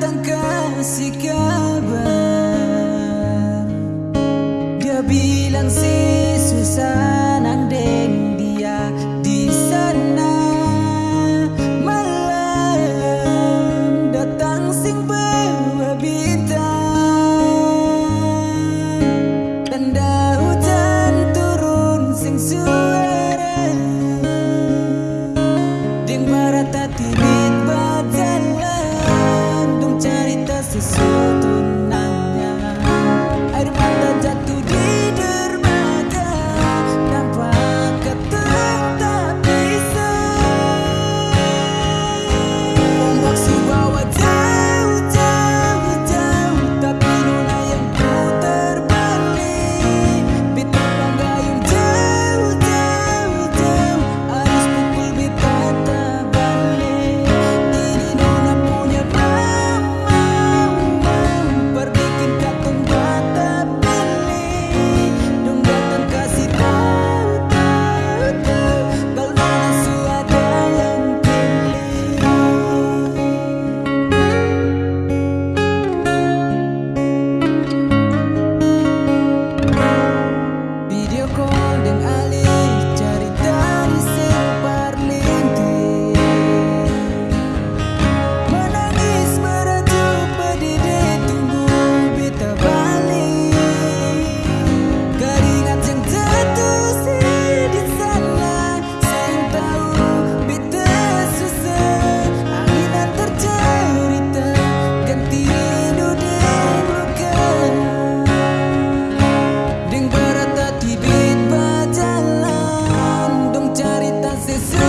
tan casi que to see. This